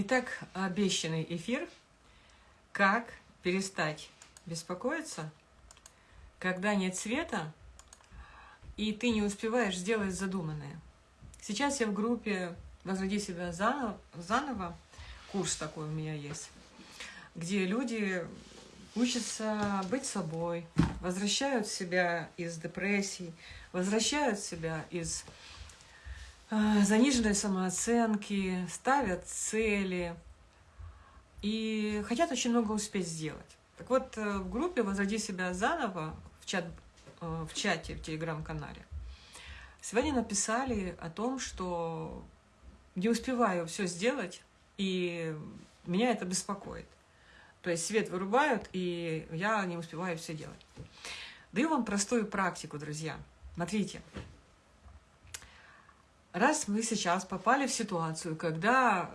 Итак, обещанный эфир «Как перестать беспокоиться, когда нет света, и ты не успеваешь сделать задуманное». Сейчас я в группе «Возроди себя заново», заново курс такой у меня есть, где люди учатся быть собой, возвращают себя из депрессий, возвращают себя из заниженной самооценки, ставят цели и хотят очень много успеть сделать. Так вот, э, в группе «Возроди себя заново» в, чат, э, в чате, в телеграм-канале, сегодня написали о том, что не успеваю все сделать, и меня это беспокоит. То есть свет вырубают, и я не успеваю все делать. Даю вам простую практику, друзья. Смотрите. Раз мы сейчас попали в ситуацию, когда,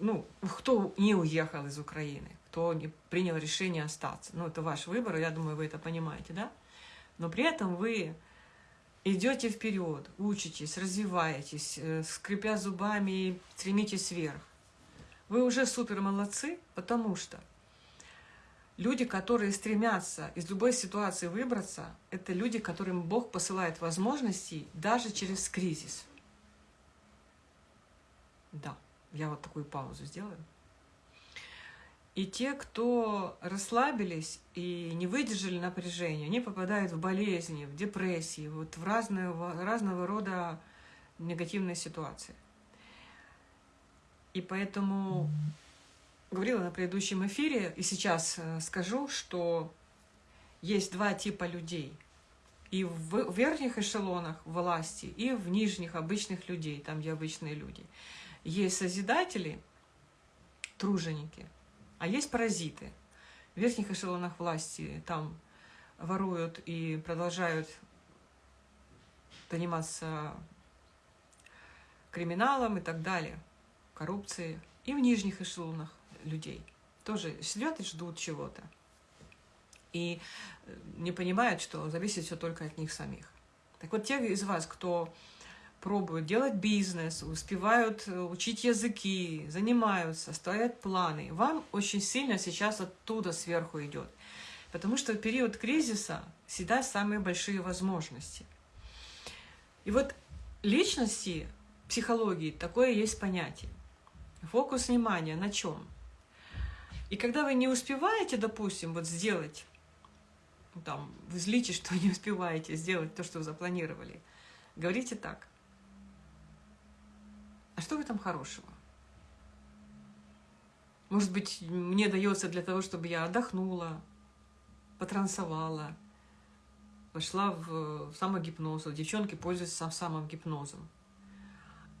ну, кто не уехал из Украины, кто не принял решение остаться, ну, это ваш выбор, я думаю, вы это понимаете, да? Но при этом вы идете вперед, учитесь, развиваетесь, э, скрипя зубами, стремитесь вверх. Вы уже супер молодцы, потому что люди, которые стремятся из любой ситуации выбраться, это люди, которым Бог посылает возможности даже через кризис. Да, я вот такую паузу сделаю. И те, кто расслабились и не выдержали напряжения, они попадают в болезни, в депрессии, вот в разного, разного рода негативные ситуации. И поэтому говорила на предыдущем эфире, и сейчас э, скажу, что есть два типа людей. И в верхних эшелонах власти, и в нижних обычных людей, там, где обычные люди. Есть созидатели, труженики, а есть паразиты. В верхних эшелонах власти там воруют и продолжают заниматься криминалом и так далее – коррупции, и в нижних эшелонах людей. Тоже сидят и ждут чего-то. И э, не понимают, что зависит все только от них самих. Так вот, те из вас, кто пробуют делать бизнес, успевают э, учить языки, занимаются, ставят планы, вам очень сильно сейчас оттуда сверху идет. Потому что в период кризиса всегда самые большие возможности. И вот личности, психологии, такое есть понятие. Фокус внимания на чем? И когда вы не успеваете, допустим, вот сделать, там, вы злите, что не успеваете сделать то, что вы запланировали, говорите так. А что в этом хорошего? Может быть, мне дается для того, чтобы я отдохнула, потрансовала, пошла в самогипноз. Девчонки пользуются самым гипнозом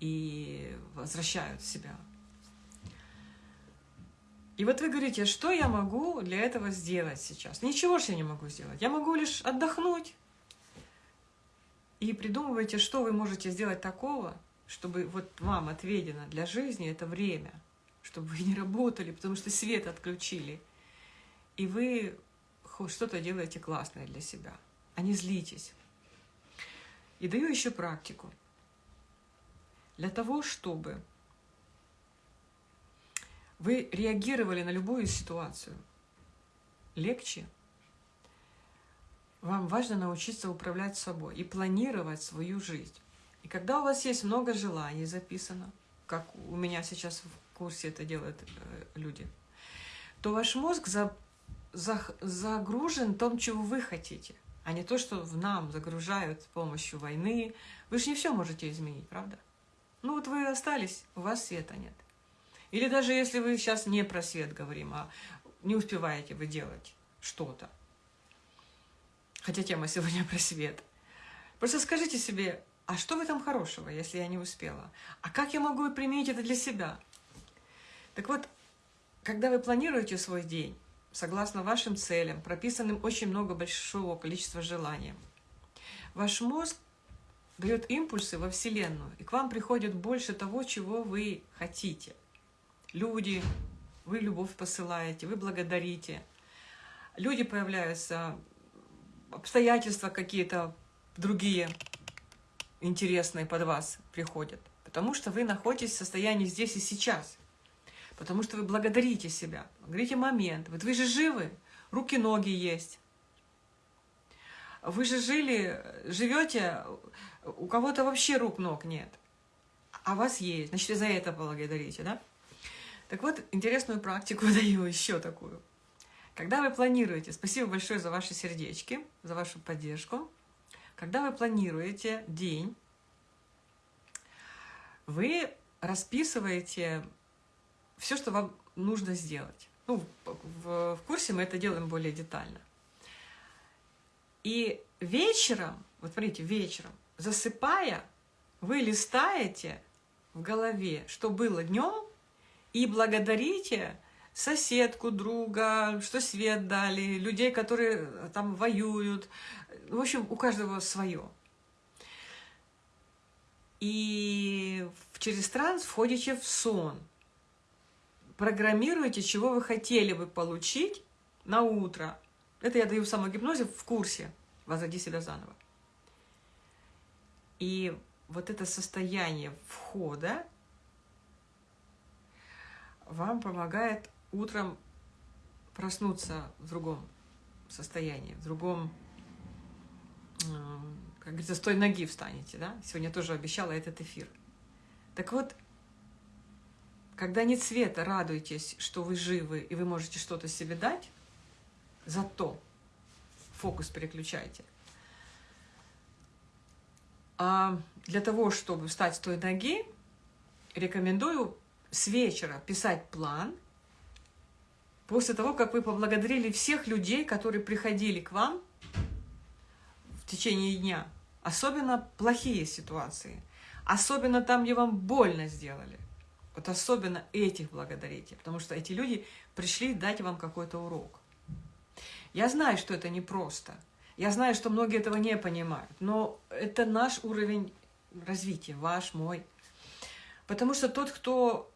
и возвращают себя и вот вы говорите, что я могу для этого сделать сейчас? Ничего же я не могу сделать. Я могу лишь отдохнуть. И придумывайте, что вы можете сделать такого, чтобы вот вам отведено для жизни это время, чтобы вы не работали, потому что свет отключили. И вы что-то делаете классное для себя, а не злитесь. И даю еще практику. Для того, чтобы вы реагировали на любую ситуацию легче. Вам важно научиться управлять собой и планировать свою жизнь. И когда у вас есть много желаний записано, как у меня сейчас в курсе это делают э, люди, то ваш мозг за, за, загружен том, чего вы хотите, а не то, что в нам загружают с помощью войны. Вы же не все можете изменить, правда? Ну вот вы остались, у вас света нет. Или даже если вы сейчас не про свет говорим, а не успеваете вы делать что-то. Хотя тема сегодня про свет. Просто скажите себе, а что в этом хорошего, если я не успела? А как я могу применить это для себя? Так вот, когда вы планируете свой день, согласно вашим целям, прописанным очень много большого количества желаний, ваш мозг дает импульсы во Вселенную, и к вам приходит больше того, чего вы хотите люди, вы любовь посылаете, вы благодарите. Люди появляются, обстоятельства какие-то другие интересные под вас приходят. Потому что вы находитесь в состоянии здесь и сейчас. потому что вы благодарите себя, говорите момент. Вот вы же живы, руки, ноги есть. Вы же жили, живете, у кого-то вообще рук, ног нет, а вас есть, значит, за это благодарите, да? Так вот, интересную практику даю еще такую. Когда вы планируете, спасибо большое за ваши сердечки, за вашу поддержку, когда вы планируете день, вы расписываете все, что вам нужно сделать. Ну, в, в курсе мы это делаем более детально. И вечером, вот смотрите, вечером, засыпая, вы листаете в голове, что было днем, и благодарите соседку, друга, что свет дали, людей, которые там воюют. В общем, у каждого свое. И через транс входите в сон. Программируете, чего вы хотели бы получить на утро. Это я даю в самогипнозе в курсе «Возроди себя заново». И вот это состояние входа вам помогает утром проснуться в другом состоянии, в другом, как говорится, с той ноги встанете, да? Сегодня тоже обещала этот эфир. Так вот, когда нет света, радуйтесь, что вы живы, и вы можете что-то себе дать, зато фокус переключайте. А для того, чтобы встать с той ноги, рекомендую с вечера писать план, после того, как вы поблагодарили всех людей, которые приходили к вам в течение дня, особенно плохие ситуации, особенно там, где вам больно сделали. Вот особенно этих благодарите, потому что эти люди пришли дать вам какой-то урок. Я знаю, что это непросто. Я знаю, что многие этого не понимают, но это наш уровень развития, ваш, мой. Потому что тот, кто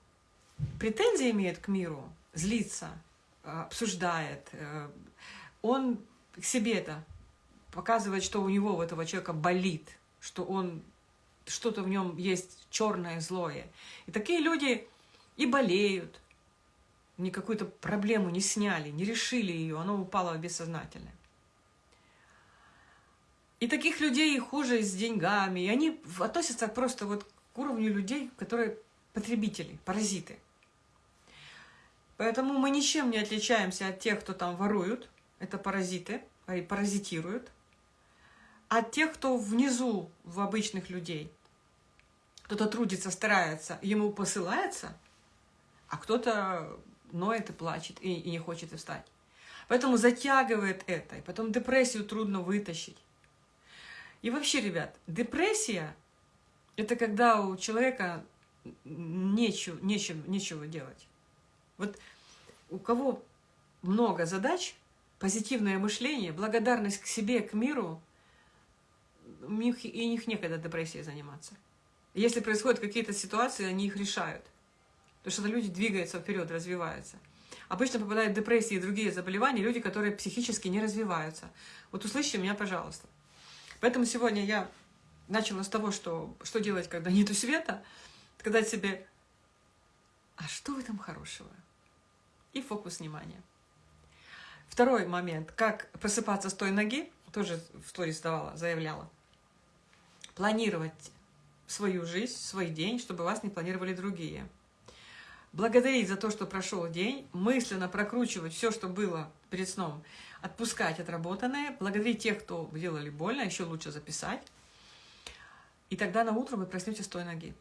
претензии имеет к миру, злится, обсуждает, э, он к себе это показывает, что у него, у этого человека болит, что он что-то в нем есть черное, злое. И такие люди и болеют, ни какую-то проблему не сняли, не решили ее, она упала в бессознательное. И таких людей хуже с деньгами, и они относятся просто вот к уровню людей, которые потребители, паразиты. Поэтому мы ничем не отличаемся от тех, кто там воруют, это паразиты, паразитируют, от тех, кто внизу в обычных людей. Кто-то трудится, старается, ему посылается, а кто-то ноет и плачет, и, и не хочет и встать. Поэтому затягивает это, и потом депрессию трудно вытащить. И вообще, ребят, депрессия – это когда у человека нечего, нечего, нечего делать. Вот у кого много задач, позитивное мышление, благодарность к себе, к миру, у них, и у них некогда депрессией заниматься. Если происходят какие-то ситуации, они их решают. Потому что люди двигаются вперед, развиваются. Обычно попадают в депрессии и другие заболевания люди, которые психически не развиваются. Вот услышьте меня, пожалуйста. Поэтому сегодня я начала с того, что, что делать, когда нету света, сказать себе, а что в этом хорошего? И фокус внимания. Второй момент, как просыпаться с той ноги, тоже в сторис давала, заявляла. Планировать свою жизнь, свой день, чтобы вас не планировали другие. Благодарить за то, что прошел день, мысленно прокручивать все, что было перед сном, отпускать отработанное, благодарить тех, кто делали больно, еще лучше записать. И тогда на утро вы проснетесь с той ноги.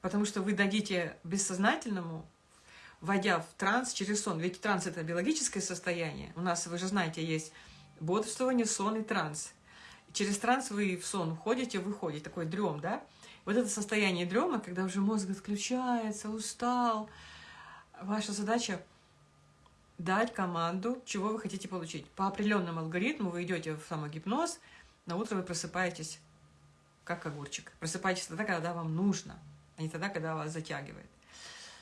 Потому что вы дадите бессознательному войдя в транс через сон. Ведь транс – это биологическое состояние. У нас, вы же знаете, есть бодрствование, сон и транс. Через транс вы в сон уходите, выходите, такой дрем, да? Вот это состояние дрема, когда уже мозг отключается, устал. Ваша задача дать команду, чего вы хотите получить. По определенному алгоритму вы идете в самогипноз, на утро вы просыпаетесь как огурчик. Просыпаетесь тогда, когда вам нужно, а не тогда, когда вас затягивает.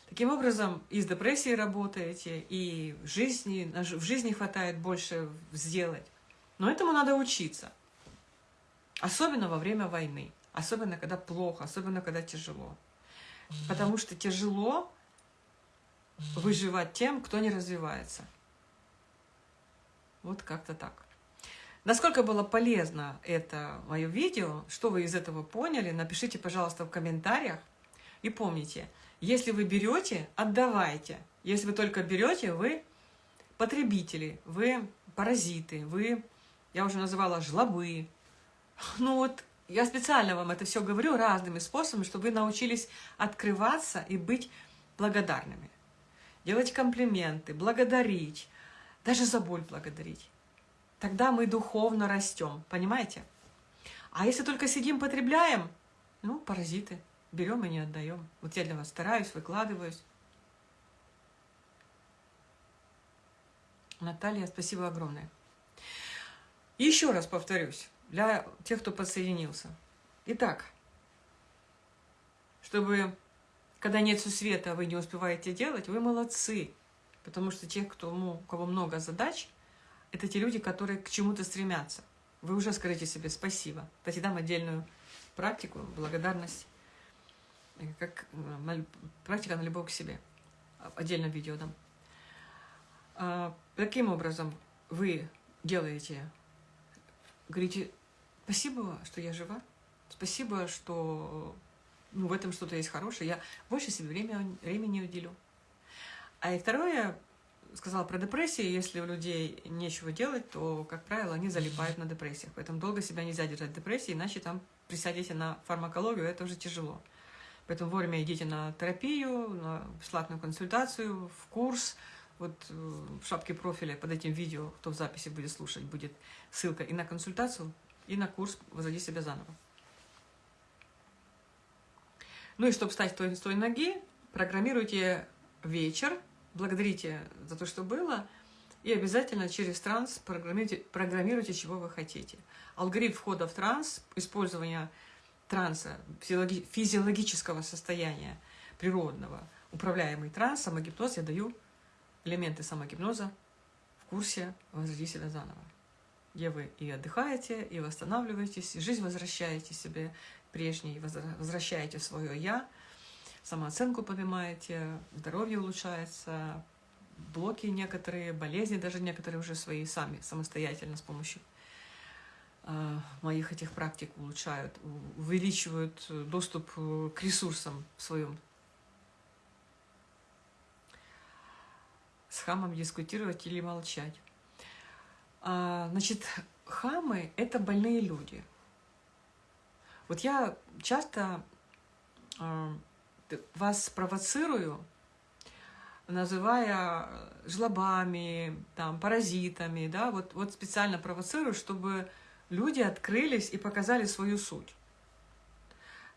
Таким образом, и с депрессией работаете, и в жизни, в жизни хватает больше сделать. Но этому надо учиться. Особенно во время войны. Особенно, когда плохо, особенно, когда тяжело. Потому что тяжело выживать тем, кто не развивается. Вот как-то так. Насколько было полезно это мое видео, что вы из этого поняли, напишите, пожалуйста, в комментариях. И помните, если вы берете, отдавайте. Если вы только берете, вы потребители, вы паразиты, вы, я уже называла, жлобы. Ну вот, я специально вам это все говорю разными способами, чтобы вы научились открываться и быть благодарными. Делать комплименты, благодарить, даже за боль благодарить. Тогда мы духовно растем, понимаете? А если только сидим, потребляем, ну, паразиты, берем и не отдаем. Вот я для вас стараюсь, выкладываюсь. Наталья, спасибо огромное. Еще раз повторюсь, для тех, кто подсоединился. Итак, чтобы, когда нет света, вы не успеваете делать, вы молодцы. Потому что те, кто, у кого много задач, это те люди, которые к чему-то стремятся. Вы уже скажите себе спасибо. Кстати, дам отдельную практику, благодарность, как э, практика на любовь к себе. Отдельно видео дам. А, таким образом вы делаете, говорите, спасибо, что я жива, спасибо, что ну, в этом что-то есть хорошее, я больше себе время, времени уделю. А и второе, сказала про депрессию, если у людей нечего делать, то, как правило, они залипают на депрессиях. Поэтому долго себя нельзя держать в депрессии, иначе там присядете на фармакологию, это уже тяжело. Поэтому вовремя идите на терапию, на бесплатную консультацию, в курс. Вот э, в шапке профиля под этим видео, кто в записи будет слушать, будет ссылка и на консультацию, и на курс «Возводи себя заново». Ну и чтобы встать с той, той ноги, программируйте вечер благодарите за то, что было, и обязательно через транс программируйте, программируйте, чего вы хотите. Алгоритм входа в транс, использование транса, физиологического состояния природного, управляемый транс, самогипноз, я даю элементы самогипноза в курсе «Возроди себя заново», где вы и отдыхаете, и восстанавливаетесь, и жизнь возвращаете себе прежней, возвращаете свое «я», самооценку поднимаете, здоровье улучшается, блоки некоторые, болезни даже некоторые уже свои сами, самостоятельно с помощью моих этих практик улучшают, увеличивают доступ э, к ресурсам в своем. С хамом дискутировать или молчать. А, значит, хамы – это больные люди. Вот я часто а, вас провоцирую, называя жлобами, там, паразитами, да, вот, вот специально провоцирую, чтобы люди открылись и показали свою суть.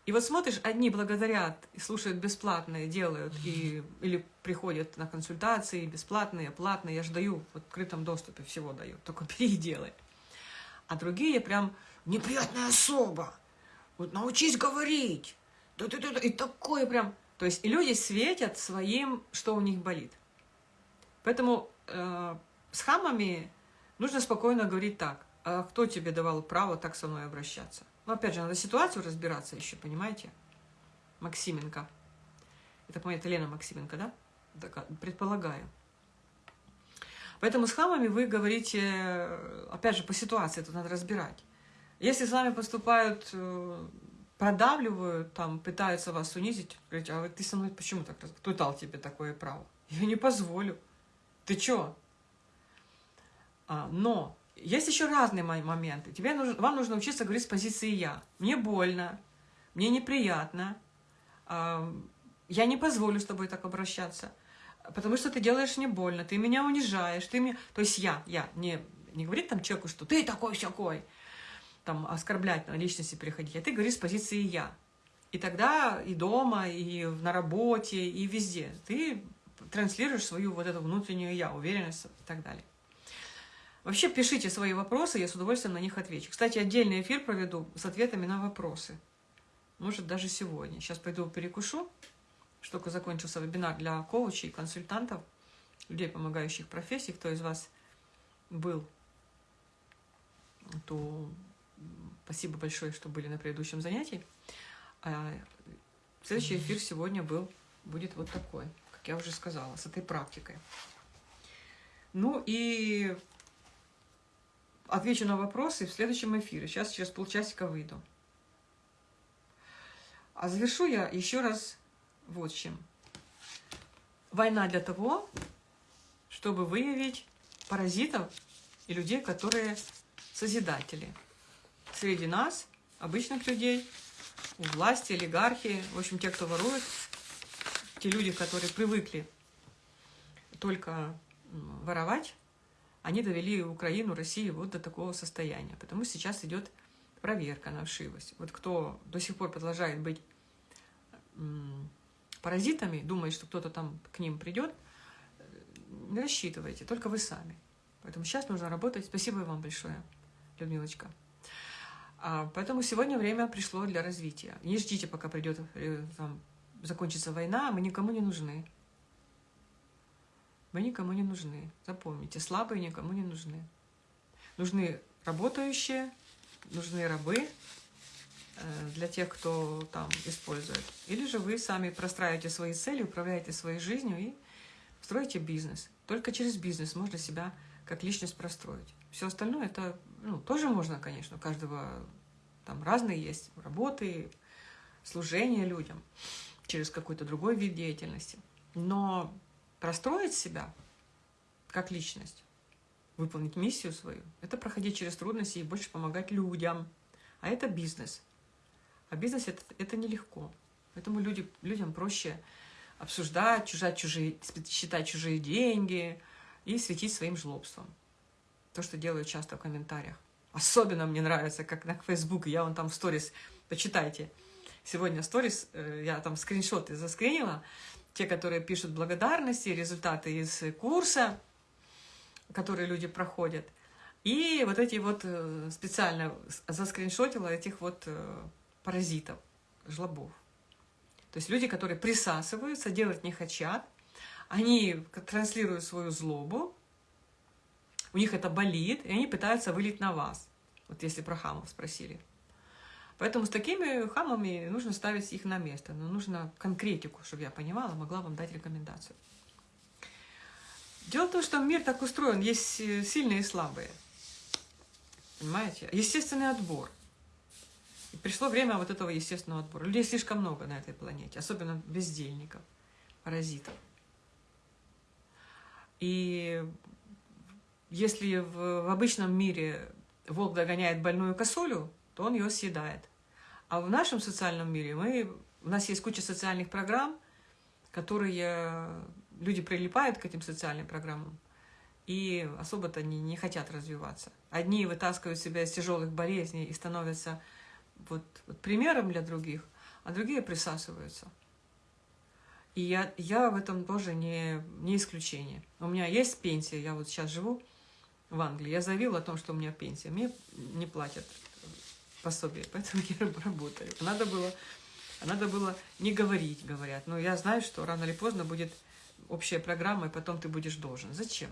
И вот смотришь, одни благодарят и слушают бесплатные, делают, и, или приходят на консультации бесплатные, платные, я же даю в открытом доступе, всего даю, только бери и делай. А другие прям неприятная особа, вот научись говорить, и такое прям... То есть и люди светят своим, что у них болит. Поэтому э, с хамами нужно спокойно говорить так. А кто тебе давал право так со мной обращаться? Ну, опять же, надо ситуацию разбираться еще, понимаете? Максименко. Это, по это Лена Максименко, да? Так, предполагаю. Поэтому с хамами вы говорите, опять же, по ситуации это надо разбирать. Если с вами поступают э, продавливают, там, пытаются вас унизить, говорить, а ты со мной почему так? Кто дал тебе такое право? Я не позволю. Ты чё? А, но есть еще разные моменты. Тебе нужно, вам нужно учиться говорить с позиции «я». Мне больно, мне неприятно, а, я не позволю с тобой так обращаться, потому что ты делаешь мне больно, ты меня унижаешь, ты мне... То есть я, я, не, не говорит там человеку, что ты такой-сякой, там, оскорблять на личности переходить, а ты говоришь с позиции «я». И тогда и дома, и на работе, и везде ты транслируешь свою вот эту внутреннюю «я», уверенность и так далее. Вообще пишите свои вопросы, я с удовольствием на них отвечу. Кстати, отдельный эфир проведу с ответами на вопросы. Может, даже сегодня. Сейчас пойду перекушу. Что только закончился вебинар для коучей, консультантов, людей, помогающих профессии. Кто из вас был, то Спасибо большое, что были на предыдущем занятии. А следующий эфир сегодня был, будет вот такой, как я уже сказала, с этой практикой. Ну и отвечу на вопросы в следующем эфире. Сейчас через полчасика выйду. А завершу я еще раз вот чем. Война для того, чтобы выявить паразитов и людей, которые созидатели. Среди нас, обычных людей, у власти, олигархи, в общем, те, кто ворует, те люди, которые привыкли только воровать, они довели Украину, Россию вот до такого состояния. Потому сейчас идет проверка на вшивость. Вот кто до сих пор продолжает быть паразитами, думает, что кто-то там к ним придет, не рассчитывайте, только вы сами. Поэтому сейчас нужно работать. Спасибо вам большое, Людмилочка. А, поэтому сегодня время пришло для развития. Не ждите, пока придет, э, там, закончится война, мы никому не нужны. Мы никому не нужны. Запомните, слабые никому не нужны. Нужны работающие, нужны рабы э, для тех, кто там использует. Или же вы сами простраиваете свои цели, управляете своей жизнью и строите бизнес. Только через бизнес можно себя как личность простроить. Все остальное это ну, тоже можно, конечно, у каждого там разные есть работы, служение людям через какой-то другой вид деятельности. Но простроить себя как личность, выполнить миссию свою, это проходить через трудности и больше помогать людям. А это бизнес. А бизнес это, это нелегко. Поэтому люди, людям проще обсуждать, чужать чужие, считать чужие деньги и светить своим жлобством. То, что делают часто в комментариях. Особенно мне нравится, как на Facebook, я вон там в сторис, почитайте. Сегодня сторис, э, я там скриншоты заскринила, те, которые пишут благодарности, результаты из курса, которые люди проходят. И вот эти вот э, специально заскриншотила этих вот э, паразитов, жлобов. То есть люди, которые присасываются, делать не хотят, они транслируют свою злобу, у них это болит, и они пытаются вылить на вас. Вот если про хамов спросили. Поэтому с такими хамами нужно ставить их на место. Но нужно конкретику, чтобы я понимала, могла вам дать рекомендацию. Дело в том, что мир так устроен, есть сильные и слабые. Понимаете? Естественный отбор. И пришло время вот этого естественного отбора. Людей слишком много на этой планете, особенно бездельников, паразитов. И если в, в обычном мире волк догоняет больную косулю, то он ее съедает. А в нашем социальном мире мы, у нас есть куча социальных программ, которые люди прилипают к этим социальным программам и особо-то не, не хотят развиваться. Одни вытаскивают себя из тяжелых болезней и становятся вот, вот примером для других, а другие присасываются. И я, я в этом тоже не, не исключение. У меня есть пенсия, я вот сейчас живу в Англии. Я заявила о том, что у меня пенсия. Мне не платят пособие, поэтому я работаю. Надо было, надо было не говорить, говорят. Но я знаю, что рано или поздно будет общая программа, и потом ты будешь должен. Зачем?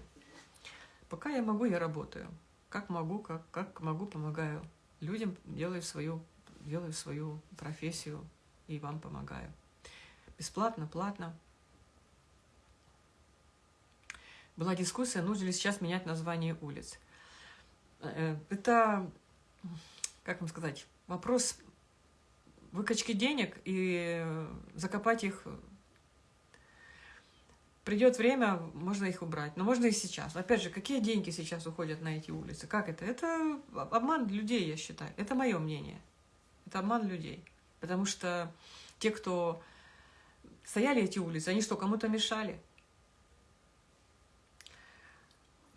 Пока я могу, я работаю. Как могу, как, как могу, помогаю людям, делаю свою, делаю свою профессию и вам помогаю. Бесплатно, платно. Была дискуссия, нужно ли сейчас менять название улиц. Э, это как вам сказать, вопрос выкачки денег и закопать их. Придет время, можно их убрать, но можно и сейчас. Опять же, какие деньги сейчас уходят на эти улицы? Как это? Это обман людей, я считаю. Это мое мнение. Это обман людей. Потому что те, кто стояли эти улицы, они что, кому-то мешали?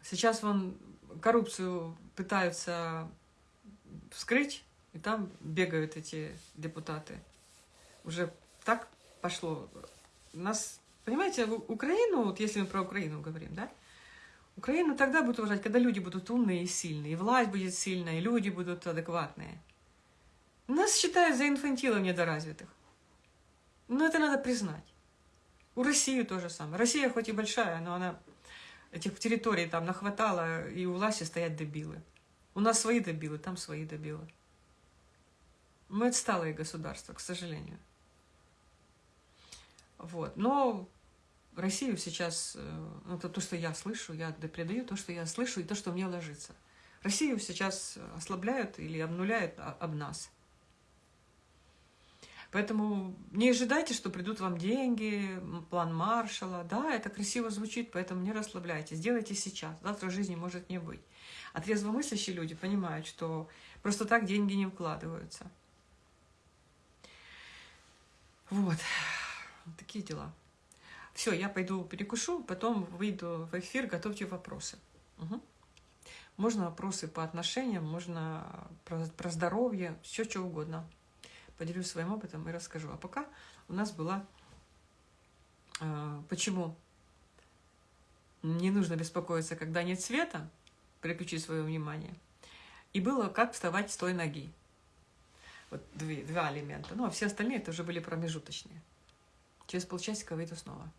Сейчас вон коррупцию пытаются вскрыть, и там бегают эти депутаты. Уже так пошло. Нас, понимаете, Украину, вот если мы про Украину говорим, да, Украину тогда будут уважать, когда люди будут умные и сильные, и власть будет сильная, и люди будут адекватные. Нас считают за инфантилов недоразвитых. Но это надо признать. У России то же самое. Россия хоть и большая, но она этих территорий там нахватала, и у власти стоят дебилы. У нас свои добилы, там свои добилы. Мы отсталые государства, к сожалению. Вот. Но Россию сейчас, э, ну, это то, что я слышу, я передаю то, что я слышу, и то, что мне ложится. Россию сейчас ослабляют или обнуляют об нас. Поэтому не ожидайте, что придут вам деньги, план Маршала. Да, это красиво звучит, поэтому не расслабляйтесь. Сделайте сейчас. Завтра жизни может не быть. А трезвомыслящие люди понимают, что просто так деньги не вкладываются. Вот. Такие дела. Все, я пойду перекушу, потом выйду в эфир, готовьте вопросы. Угу. Можно вопросы по отношениям, можно про, про здоровье, все что угодно. Поделюсь своим опытом и расскажу. А пока у нас была э, почему не нужно беспокоиться, когда нет света, переключи свое внимание. И было как вставать с той ноги. Вот две, два элемента. Ну, а все остальные это уже были промежуточные. Через полчасика выйду снова.